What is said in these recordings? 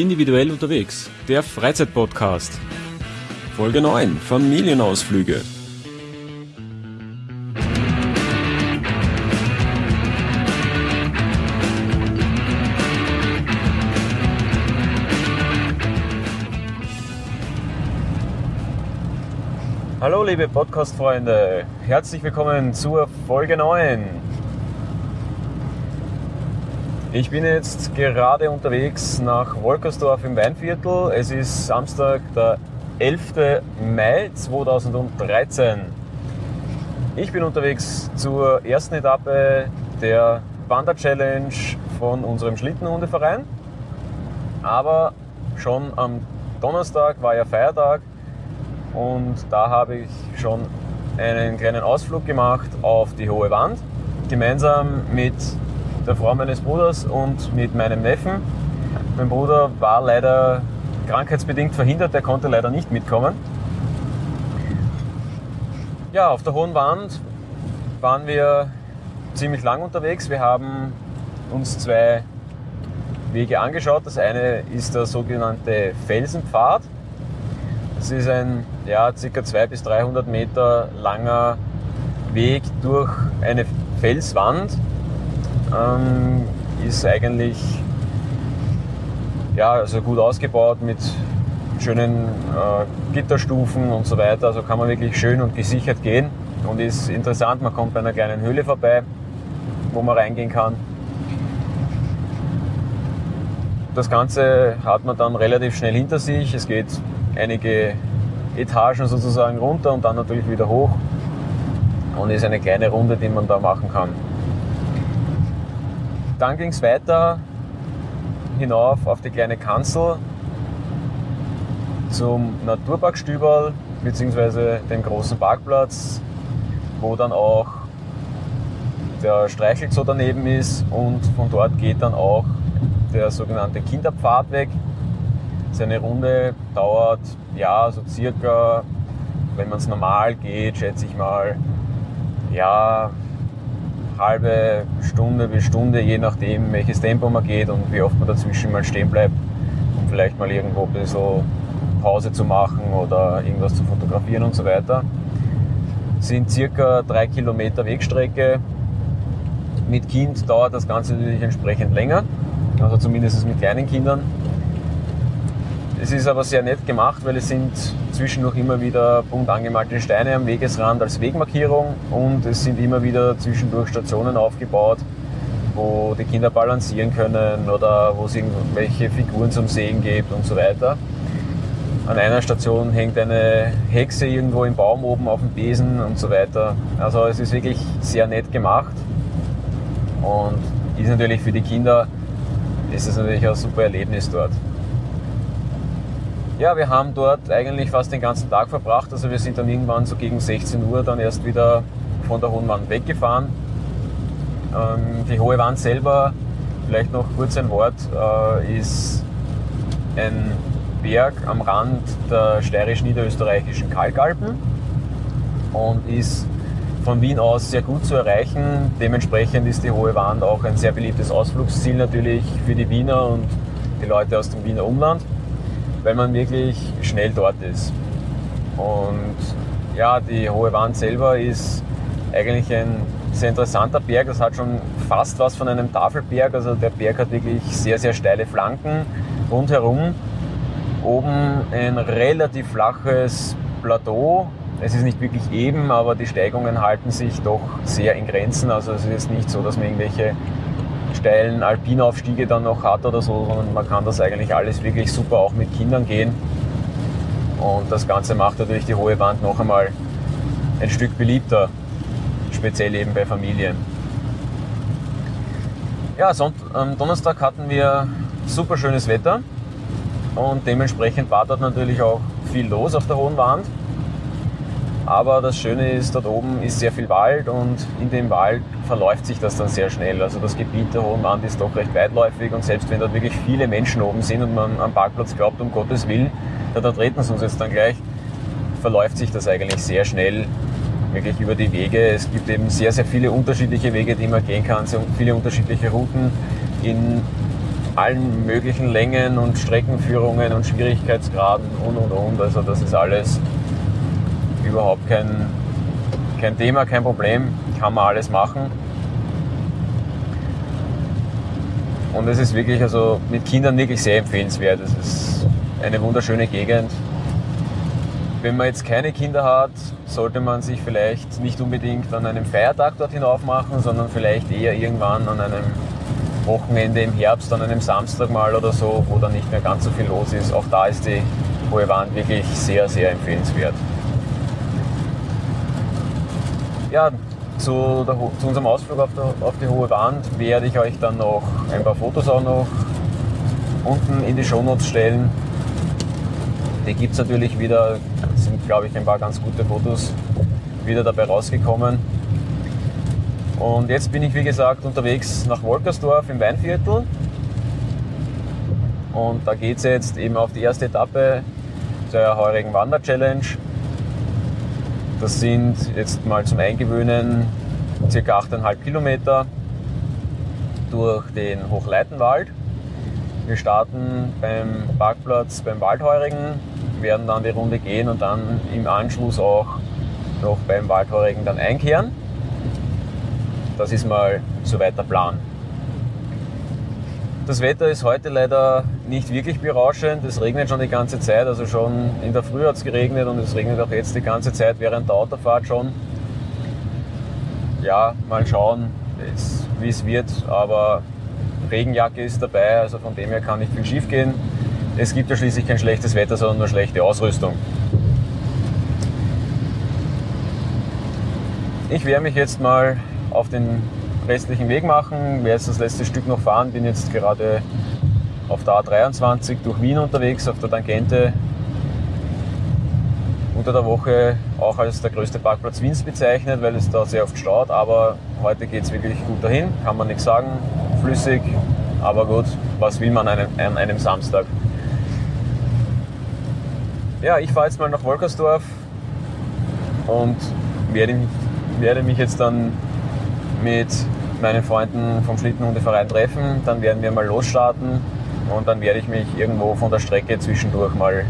Individuell unterwegs, der Freizeitpodcast. Folge 9, Familienausflüge. Hallo liebe Podcast-Freunde, herzlich willkommen zur Folge 9. Ich bin jetzt gerade unterwegs nach Wolkersdorf im Weinviertel. Es ist Samstag, der 11. Mai 2013. Ich bin unterwegs zur ersten Etappe der Wander-Challenge von unserem Schlittenhundeverein. Aber schon am Donnerstag war ja Feiertag und da habe ich schon einen kleinen Ausflug gemacht auf die Hohe Wand, gemeinsam mit der Frau meines Bruders und mit meinem Neffen. Mein Bruder war leider krankheitsbedingt verhindert, der konnte leider nicht mitkommen. Ja, auf der Hohen Wand waren wir ziemlich lang unterwegs. Wir haben uns zwei Wege angeschaut. Das eine ist der sogenannte Felsenpfad. Das ist ein ja, ca. 200 bis 300 Meter langer Weg durch eine Felswand. Ähm, ist eigentlich ja, also gut ausgebaut mit schönen äh, Gitterstufen und so weiter. Also kann man wirklich schön und gesichert gehen und ist interessant. Man kommt bei einer kleinen Höhle vorbei, wo man reingehen kann. Das Ganze hat man dann relativ schnell hinter sich. Es geht einige Etagen sozusagen runter und dann natürlich wieder hoch und ist eine kleine Runde, die man da machen kann. Dann ging es weiter hinauf auf die kleine Kanzel zum Naturpark Stüberl bzw. dem großen Parkplatz, wo dann auch der Streichelzoo daneben ist und von dort geht dann auch der sogenannte Kinderpfad weg. Seine Runde dauert ja so circa, wenn man es normal geht, schätze ich mal, ja, halbe Stunde bis Stunde, je nachdem welches Tempo man geht und wie oft man dazwischen mal stehen bleibt, um vielleicht mal irgendwo ein bisschen Pause zu machen oder irgendwas zu fotografieren und so weiter. Sind circa drei Kilometer Wegstrecke. Mit Kind dauert das Ganze natürlich entsprechend länger, also zumindest mit kleinen Kindern. Es ist aber sehr nett gemacht, weil es sind zwischendurch immer wieder bunt angemalte Steine am Wegesrand als Wegmarkierung und es sind immer wieder zwischendurch Stationen aufgebaut, wo die Kinder balancieren können oder wo es irgendwelche Figuren zum Sehen gibt und so weiter. An einer Station hängt eine Hexe irgendwo im Baum oben auf dem Besen und so weiter. Also es ist wirklich sehr nett gemacht und ist natürlich für die Kinder ist es natürlich ein super Erlebnis dort. Ja, wir haben dort eigentlich fast den ganzen Tag verbracht. Also wir sind dann irgendwann so gegen 16 Uhr dann erst wieder von der Hohen Wand weggefahren. Ähm, die Hohe Wand selber, vielleicht noch kurz ein Wort, äh, ist ein Berg am Rand der steirisch-niederösterreichischen Kalkalpen und ist von Wien aus sehr gut zu erreichen. Dementsprechend ist die Hohe Wand auch ein sehr beliebtes Ausflugsziel natürlich für die Wiener und die Leute aus dem Wiener Umland weil man wirklich schnell dort ist. Und ja, die Hohe Wand selber ist eigentlich ein sehr interessanter Berg. Das hat schon fast was von einem Tafelberg. Also der Berg hat wirklich sehr, sehr steile Flanken rundherum. Oben ein relativ flaches Plateau. Es ist nicht wirklich eben, aber die Steigungen halten sich doch sehr in Grenzen. Also es ist nicht so, dass man irgendwelche steilen Alpinaufstiege dann noch hat oder so, sondern man kann das eigentlich alles wirklich super auch mit Kindern gehen. Und das Ganze macht natürlich die hohe Wand noch einmal ein Stück beliebter, speziell eben bei Familien. Ja, am Donnerstag hatten wir super schönes Wetter und dementsprechend war dort natürlich auch viel los auf der Hohen Wand. Aber das Schöne ist, dort oben ist sehr viel Wald und in dem Wald verläuft sich das dann sehr schnell. Also das Gebiet der Hohen Wand ist doch recht weitläufig und selbst wenn dort wirklich viele Menschen oben sind und man am Parkplatz glaubt, um Gottes Willen, da, da treten sie uns jetzt dann gleich, verläuft sich das eigentlich sehr schnell wirklich über die Wege. Es gibt eben sehr, sehr viele unterschiedliche Wege, die man gehen kann, sehr viele unterschiedliche Routen in allen möglichen Längen und Streckenführungen und Schwierigkeitsgraden und und und. Also das ist alles überhaupt kein, kein Thema, kein Problem. Kann man alles machen. Und es ist wirklich also mit Kindern wirklich sehr empfehlenswert. Es ist eine wunderschöne Gegend. Wenn man jetzt keine Kinder hat, sollte man sich vielleicht nicht unbedingt an einem Feiertag dort hinauf machen, sondern vielleicht eher irgendwann an einem Wochenende im Herbst, an einem Samstag mal oder so, wo dann nicht mehr ganz so viel los ist. Auch da ist die Hohe Wand wirklich sehr, sehr empfehlenswert. Ja, zu, der, zu unserem Ausflug auf, der, auf die Hohe Wand werde ich euch dann noch ein paar Fotos auch noch unten in die Shownotes stellen. Die gibt es natürlich wieder, sind glaube ich ein paar ganz gute Fotos wieder dabei rausgekommen. Und jetzt bin ich wie gesagt unterwegs nach Wolkersdorf im Weinviertel. Und da geht es jetzt eben auf die erste Etappe der heurigen Wander-Challenge. Das sind jetzt mal zum Eingewöhnen ca. 8,5 Kilometer durch den Hochleitenwald. Wir starten beim Parkplatz beim Waldheurigen, werden dann die Runde gehen und dann im Anschluss auch noch beim Waldheurigen dann einkehren. Das ist mal soweit der Plan. Das Wetter ist heute leider nicht wirklich berauschend. Es regnet schon die ganze Zeit. Also schon in der Früh hat es geregnet und es regnet auch jetzt die ganze Zeit während der Autofahrt schon. Ja, mal schauen, wie es wird. Aber Regenjacke ist dabei, also von dem her kann nicht viel schief gehen. Es gibt ja schließlich kein schlechtes Wetter, sondern nur schlechte Ausrüstung. Ich werde mich jetzt mal auf den restlichen Weg machen, werde jetzt das letzte Stück noch fahren, bin jetzt gerade auf der A23 durch Wien unterwegs, auf der Tangente. Unter der Woche auch als der größte Parkplatz Wiens bezeichnet, weil es da sehr oft staut, aber heute geht es wirklich gut dahin, kann man nichts sagen, flüssig, aber gut, was will man an einem, an einem Samstag? Ja, ich fahre jetzt mal nach Wolkersdorf und werde, werde mich jetzt dann mit meinen Freunden vom Schlittenhundeverein treffen. Dann werden wir mal losstarten und dann werde ich mich irgendwo von der Strecke zwischendurch mal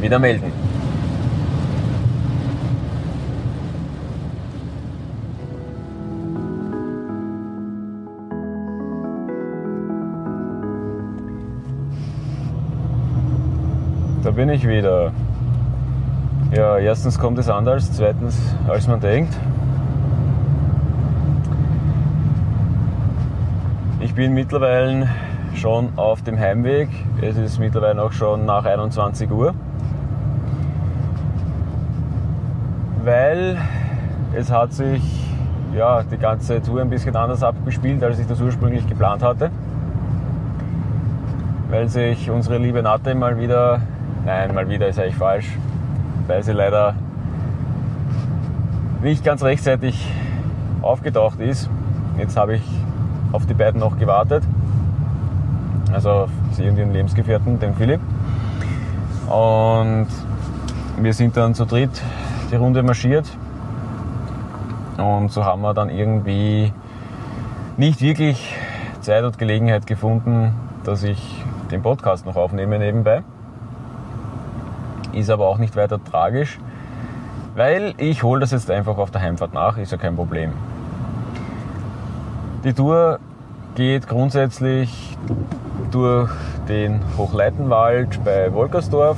wieder melden. Da bin ich wieder. Ja, erstens kommt es anders, zweitens als man denkt. Bin mittlerweile schon auf dem Heimweg. Es ist mittlerweile auch schon nach 21 Uhr. Weil es hat sich ja, die ganze Tour ein bisschen anders abgespielt, als ich das ursprünglich geplant hatte. Weil sich unsere liebe Natte mal wieder Nein, mal wieder ist eigentlich falsch, weil sie leider nicht ganz rechtzeitig aufgetaucht ist. Jetzt habe ich auf die beiden noch gewartet. Also auf sie und ihren Lebensgefährten, den Philipp. Und wir sind dann zu dritt die Runde marschiert. Und so haben wir dann irgendwie nicht wirklich Zeit und Gelegenheit gefunden, dass ich den Podcast noch aufnehme nebenbei ist aber auch nicht weiter tragisch, weil ich hole das jetzt einfach auf der Heimfahrt nach, ist ja kein Problem. Die Tour geht grundsätzlich durch den Hochleitenwald bei Wolkersdorf,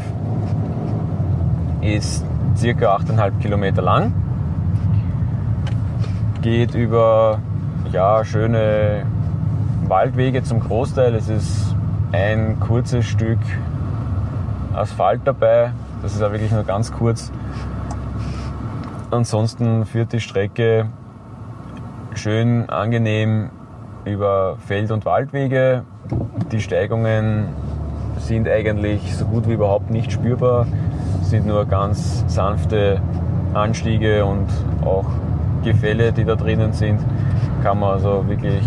ist circa 8,5 Kilometer lang, geht über ja, schöne Waldwege zum Großteil. Es ist ein kurzes Stück Asphalt dabei. Das ist auch wirklich nur ganz kurz. Ansonsten führt die Strecke schön angenehm über Feld- und Waldwege. Die Steigungen sind eigentlich so gut wie überhaupt nicht spürbar, sind nur ganz sanfte Anstiege und auch Gefälle, die da drinnen sind. Kann man also wirklich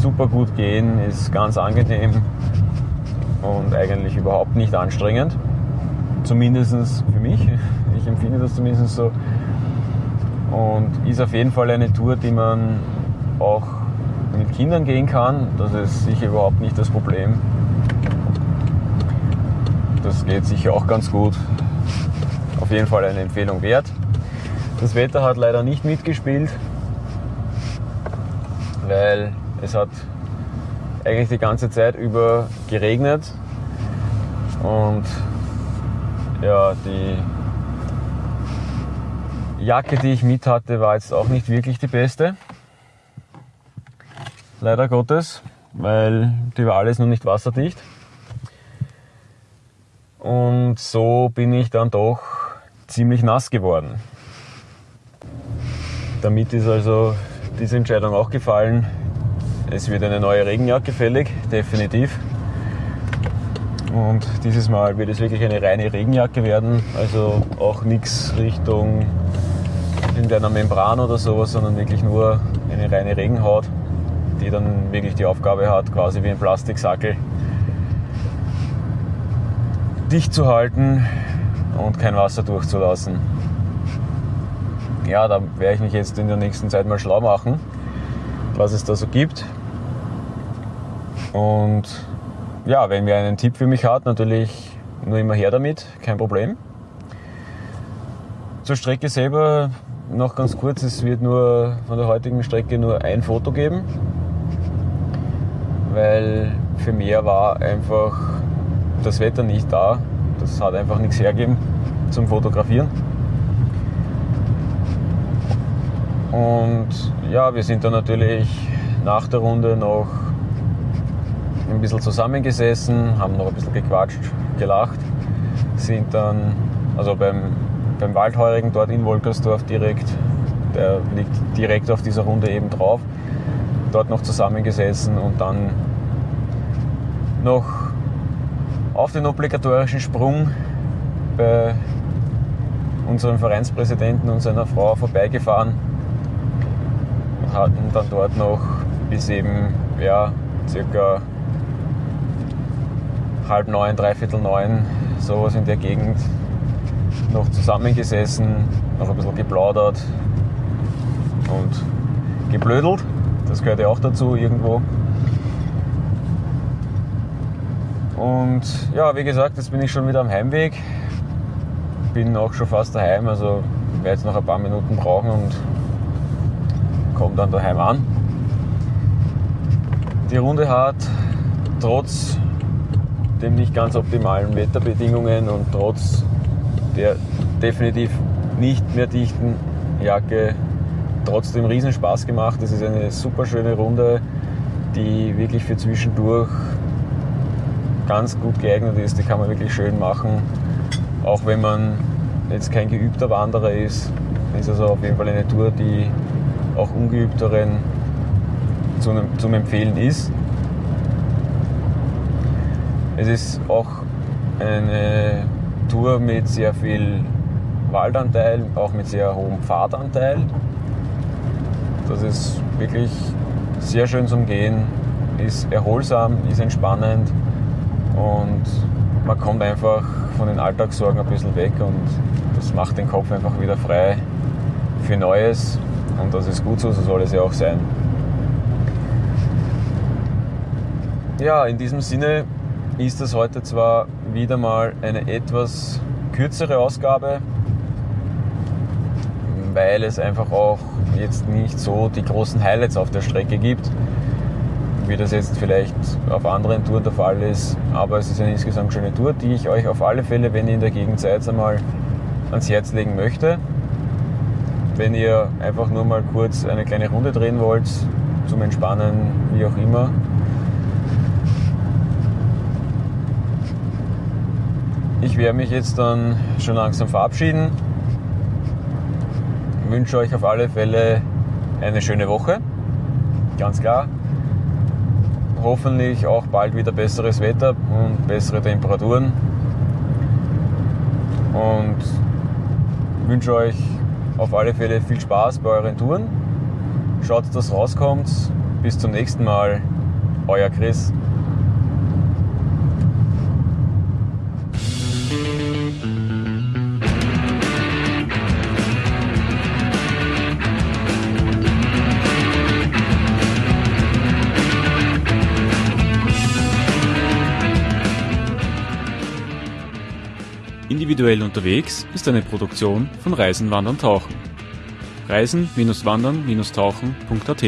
super gut gehen, ist ganz angenehm und eigentlich überhaupt nicht anstrengend. Zumindest für mich. Ich empfinde das zumindest so. Und ist auf jeden Fall eine Tour, die man auch mit Kindern gehen kann, das ist sicher überhaupt nicht das Problem. Das geht sicher auch ganz gut. Auf jeden Fall eine Empfehlung wert. Das Wetter hat leider nicht mitgespielt, weil es hat eigentlich die ganze Zeit über geregnet und ja, die Jacke, die ich mit hatte, war jetzt auch nicht wirklich die beste. Leider Gottes, weil die war alles nur nicht wasserdicht. Und so bin ich dann doch ziemlich nass geworden. Damit ist also diese Entscheidung auch gefallen. Es wird eine neue Regenjacke fällig, definitiv. Und dieses Mal wird es wirklich eine reine Regenjacke werden, also auch nichts Richtung irgendeiner Membran oder sowas, sondern wirklich nur eine reine Regenhaut, die dann wirklich die Aufgabe hat, quasi wie ein Plastiksackel dicht zu halten und kein Wasser durchzulassen. Ja, da werde ich mich jetzt in der nächsten Zeit mal schlau machen, was es da so gibt. Und ja, wenn wer einen Tipp für mich hat, natürlich nur immer her damit, kein Problem. Zur Strecke selber noch ganz kurz, es wird nur von der heutigen Strecke nur ein Foto geben, weil für mehr war einfach das Wetter nicht da. Das hat einfach nichts hergegeben zum Fotografieren. Und ja, wir sind dann natürlich nach der Runde noch ein bisschen zusammengesessen, haben noch ein bisschen gequatscht, gelacht, sind dann, also beim beim Waldheurigen dort in Wolkersdorf direkt, der liegt direkt auf dieser Runde eben drauf, dort noch zusammengesessen und dann noch auf den obligatorischen Sprung bei unserem Vereinspräsidenten und seiner Frau vorbeigefahren und hatten dann dort noch bis eben ja, circa halb neun, dreiviertel neun, sowas in der Gegend noch zusammengesessen, noch ein bisschen geplaudert und geblödelt. Das gehört ja auch dazu irgendwo. Und ja, wie gesagt, jetzt bin ich schon wieder am Heimweg. Bin auch schon fast daheim, also werde jetzt noch ein paar Minuten brauchen und komme dann daheim an. Die Runde hat trotz dem nicht ganz optimalen Wetterbedingungen und trotz der definitiv nicht mehr dichten Jacke trotzdem riesen Spaß gemacht. Es ist eine super schöne Runde, die wirklich für zwischendurch ganz gut geeignet ist. Die kann man wirklich schön machen. Auch wenn man jetzt kein geübter Wanderer ist, ist also auf jeden Fall eine Tour, die auch ungeübteren zum, zum Empfehlen ist. Es ist auch eine Tour mit sehr viel Waldanteil, auch mit sehr hohem Pfadanteil. Das ist wirklich sehr schön zum Gehen, ist erholsam, ist entspannend und man kommt einfach von den Alltagssorgen ein bisschen weg und das macht den Kopf einfach wieder frei für Neues und das ist gut so, so soll es ja auch sein. Ja, in diesem Sinne ist das heute zwar wieder mal eine etwas kürzere Ausgabe, weil es einfach auch jetzt nicht so die großen Highlights auf der Strecke gibt, wie das jetzt vielleicht auf anderen Touren der Fall ist. Aber es ist eine insgesamt schöne Tour, die ich euch auf alle Fälle, wenn ihr in der Gegend seid, einmal ans Herz legen möchte. Wenn ihr einfach nur mal kurz eine kleine Runde drehen wollt, zum Entspannen, wie auch immer, Ich werde mich jetzt dann schon langsam verabschieden. Ich wünsche euch auf alle Fälle eine schöne Woche. Ganz klar. Hoffentlich auch bald wieder besseres Wetter und bessere Temperaturen. Und wünsche euch auf alle Fälle viel Spaß bei euren Touren. Schaut, dass rauskommt. Bis zum nächsten Mal. Euer Chris. Individuell unterwegs ist eine Produktion von Reisen, Wandern, Tauchen. Reisen-Wandern-Tauchen.at